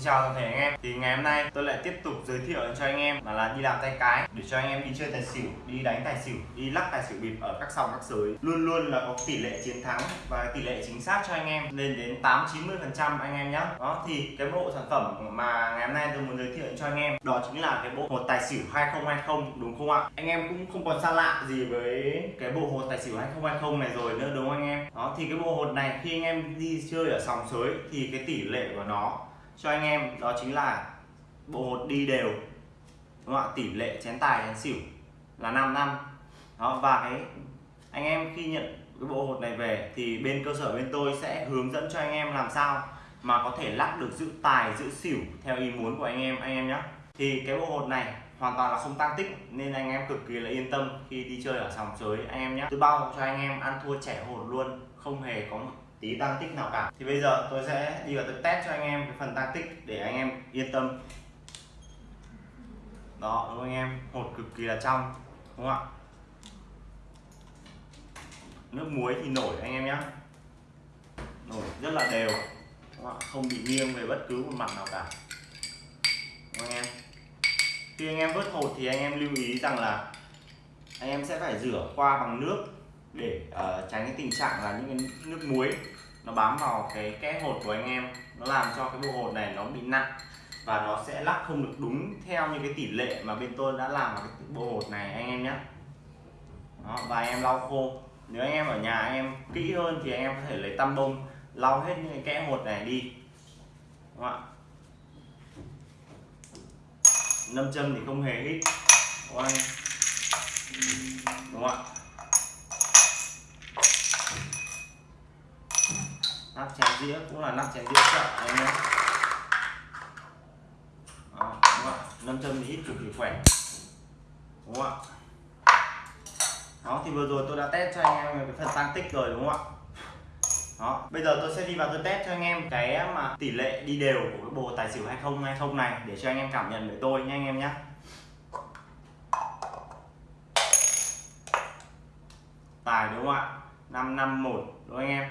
Xin chào toàn thể anh em. Thì ngày hôm nay tôi lại tiếp tục giới thiệu cho anh em là, là đi làm tay cái Để cho anh em đi chơi tài xỉu, đi đánh tài xỉu, đi lắc tài xỉu bịp ở các sòng các sới Luôn luôn là có tỷ lệ chiến thắng và tỷ lệ chính xác cho anh em lên đến 8-90% anh em nhé Đó thì cái bộ sản phẩm mà ngày hôm nay tôi muốn giới thiệu cho anh em Đó chính là cái bộ hột tài xỉu 2020 đúng không ạ? Anh em cũng không còn xa lạ gì với cái bộ hột tài xỉu 2020 này rồi nữa đúng không anh em? Đó thì cái bộ hột này khi anh em đi chơi ở sòng sới thì cái tỷ lệ của nó cho anh em, đó chính là bộ hột đi đều. Đúng không ạ? Tỷ lệ chén tài, chén xỉu là 5 năm. Đó, và cái anh em khi nhận cái bộ hột này về thì bên cơ sở bên tôi sẽ hướng dẫn cho anh em làm sao mà có thể lắc được giữ tài, giữ xỉu theo ý muốn của anh em anh em nhé thì cái bộ hột này hoàn toàn là không tăng tích, nên anh em cực kỳ là yên tâm khi đi chơi ở sòng sới, anh em nhé tôi bao cho anh em, ăn thua trẻ hột luôn, không hề có một tí tăng tích nào cả. Thì bây giờ tôi sẽ đi vào tôi test cho anh em cái phần tăng tích để anh em yên tâm. Đó đúng không anh em? Hột cực kỳ là trong đúng không ạ? Nước muối thì nổi anh em nhé nổi rất là đều đúng không, không bị nghiêng về bất cứ một mặt nào cả. Đúng không anh em? Khi anh em vớt hột thì anh em lưu ý rằng là anh em sẽ phải rửa qua bằng nước để uh, tránh cái tình trạng là những cái nước muối nó bám vào cái kẽ hột của anh em. Nó làm cho cái bộ hột này nó bị nặng và nó sẽ lắc không được đúng theo như cái tỷ lệ mà bên tôi đã làm vào cái bộ hột này anh em nhé. Đó, và anh em lau khô. Nếu anh em ở nhà anh em kỹ hơn thì anh em có thể lấy tăm bông lau hết những cái kẽ hột này đi. Đúng không ạ? Nâm châm thì không hề hít. Đúng không, đúng không ạ? Nắp chén dĩa cũng là nắp chén dĩa chợ em nhé. Đó, đúng không ạ? Nâm châm thì hít cực kỳ khỏe. Đúng không ạ? Đó thì vừa rồi tôi đã test cho anh em cái phần tăng tích rồi đúng không ạ? Đó bây giờ tôi sẽ đi vào tôi test cho anh em cái mà tỷ lệ đi đều của cái bộ tài xỉu 2020 này để cho anh em cảm nhận với tôi nha anh em nhé. Tài đúng không ạ? 551 đúng không anh em?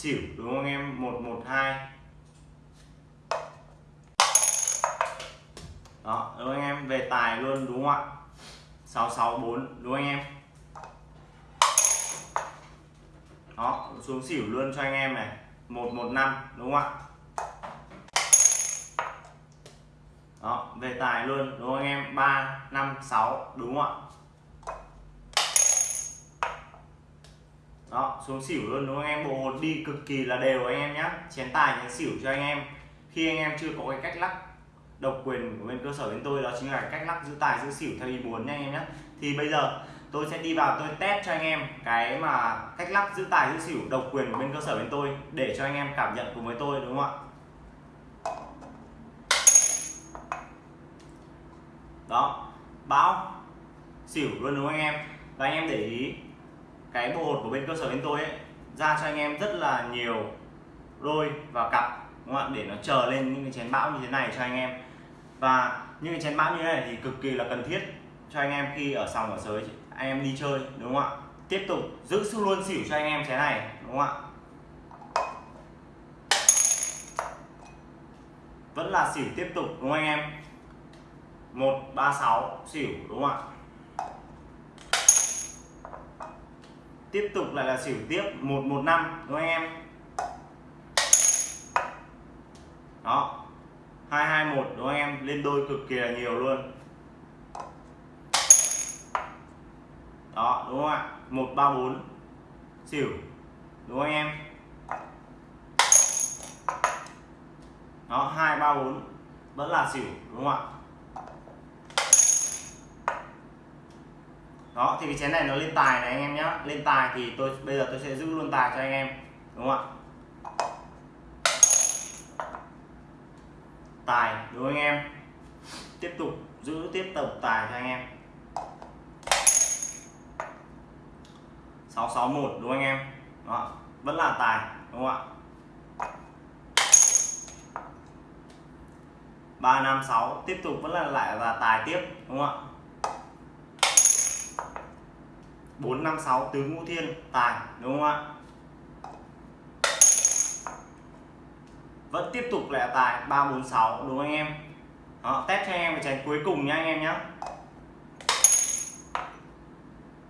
Xỉu đúng không anh em 112 đó, đúng không anh em? Về tài luôn, đúng không ạ? 664 đúng không anh em? Đó, xuống xỉu luôn cho anh em này. 115 đúng không ạ? Đó, về tài luôn, đúng không anh em 356 đúng không ạ? Đó, xuống xỉu luôn, đúng không anh em? Bộ hột đi cực kỳ là đều anh em nhé chén tài, chén xỉu cho anh em. Khi anh em chưa có cái cách lắc độc quyền của bên cơ sở bên tôi, đó chính là cách lắc giữ tài, giữ xỉu theo ý muốn nha anh em nhé thì bây giờ tôi sẽ đi vào tôi test cho anh em cái mà cách lắc giữ tài, giữ xỉu, độc quyền của bên cơ sở bên tôi để cho anh em cảm nhận cùng với tôi, đúng không ạ? Đó bão xỉu luôn, đúng không anh em? Và anh em để ý cái bộ hột của bên cơ sở bên tôi ấy, ra cho anh em rất là nhiều đôi và cặp, đúng không ạ? Để nó chờ lên những cái chén bão như thế này cho anh em. Và những cái chén bão như thế này thì cực kỳ là cần thiết cho anh em khi ở sòng ở sới anh em đi chơi, đúng không ạ? Tiếp tục giữ luôn xỉu cho anh em chén này, đúng không ạ? Vẫn là xỉu tiếp tục, đúng không anh em? 136 xỉu, đúng không ạ? Tiếp tục lại là xỉu tiếp 115 đúng không anh em? Đó. 221 đúng không anh em? Lên đôi cực kỳ là nhiều luôn. Đó, đúng không ạ? 134 xỉu, đúng không anh em? Đó 234 vẫn là xỉu, đúng không ạ? Đó, thì cái chén này nó lên tài này anh em nhé lên tài thì tôi, bây giờ tôi sẽ giữ luôn tài cho anh em, đúng không ạ? Tài, đúng không anh em? Tiếp tục giữ, tiếp tục tài cho anh em. 661 đúng không anh em? Đó, vẫn là tài, đúng không ạ? 356 tiếp tục vẫn là lại là tài tiếp, đúng không ạ? 456 tứ ngũ thiên tài đúng không ạ? Vẫn tiếp tục lại tài 346 đúng không anh em? Đó, test cho anh em cái chén cuối cùng nha anh em nhé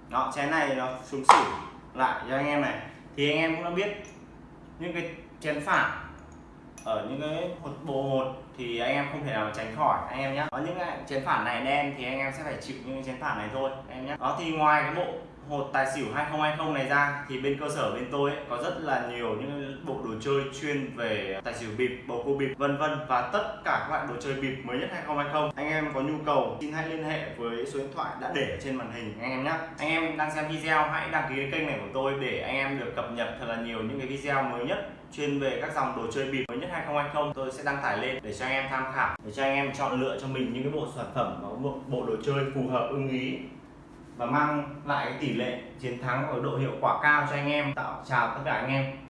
đó chén này nó xuống xỉu lại cho anh em này. Thì anh em cũng đã biết những cái chén phản ở những cái hột bộ hột thì anh em không thể nào tránh khỏi anh em nhé có những cái chén phản này đen thì anh em sẽ phải chịu những cái chén phản này thôi anh em nhé đó thì ngoài cái bộ hột tài xỉu 2020 này ra thì bên cơ sở bên tôi ấy, có rất là nhiều những bộ đồ chơi chuyên về tài xỉu bịp, bầu cua bịp vân vân. Và tất cả các loại đồ chơi bịp mới nhất 2020 anh em có nhu cầu xin hãy liên hệ với số điện thoại đã để trên màn hình anh em nhé. Anh em đang xem video hãy đăng ký kênh này của tôi để anh em được cập nhật thật là nhiều những cái video mới nhất chuyên về các dòng đồ chơi bịp mới nhất 2020 tôi sẽ đăng tải lên để cho anh em tham khảo để cho anh em chọn lựa cho mình những cái bộ sản phẩm và bộ, bộ đồ chơi phù hợp ưng ý và mang lại tỷ lệ chiến thắng ở độ hiệu quả cao cho anh em, tạo chào tất cả anh em.